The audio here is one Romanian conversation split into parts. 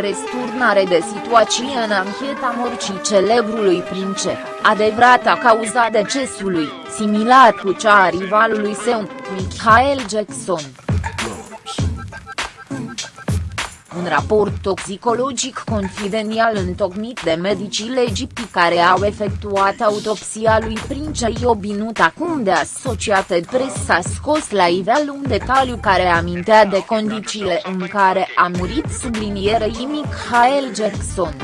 Resturnare de situație în ancheta morții celebrului prince, adevărata cauza decesului, similar cu cea a rivalului său, Michael Jackson. Un raport toxicologic confidențial întocmit de medicii legipti care au efectuat autopsia lui Prince obinut acum de Associated Press a scos la ivel un detaliu care amintea de condițiile în care a murit sublinierei Michael Jackson.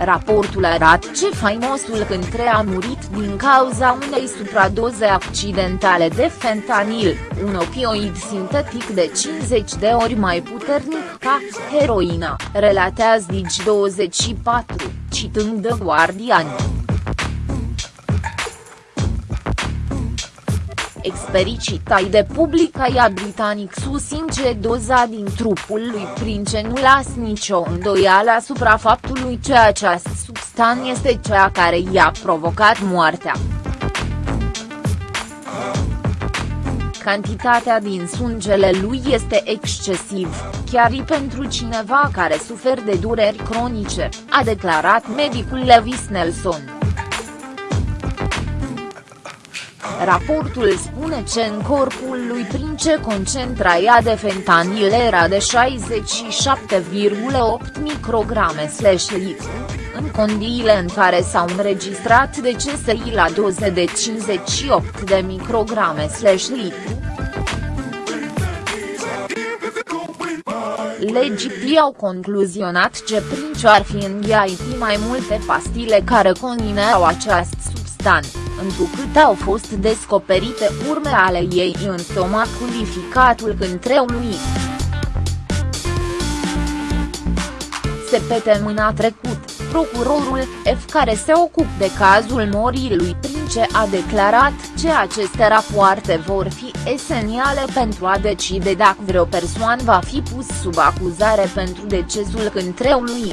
Raportul arată ce faimosul cântre a murit din cauza unei supradoze accidentale de fentanil, un opioid sintetic de 50 de ori mai puternic ca heroina, relatează Digi24, citând The Guardian. Expericitai de publicaia britanic susțin doza din trupul lui Prince nu las nicio îndoială asupra faptului că această substanță este cea care i-a provocat moartea. Cantitatea din sângele lui este excesiv, chiar și pentru cineva care suferă de dureri cronice, a declarat medicul Lewis Nelson. Raportul spune că în corpul lui Prince concentraia de fentanil era de 67,8 micrograme slash litru, în condiile în care s-au înregistrat decese la doze de 58 de micrograme slash litru. Legii au concluzionat că Prince ar fi înghiait mai multe pastile care conțineau această substanță întrucât au fost descoperite urme ale ei în stomacul ificatul cântreului. Săptămâna trecut, procurorul F care se ocupă de cazul morii lui Prince a declarat că aceste rapoarte vor fi esențiale pentru a decide dacă vreo persoană va fi pus sub acuzare pentru decesul cântreului.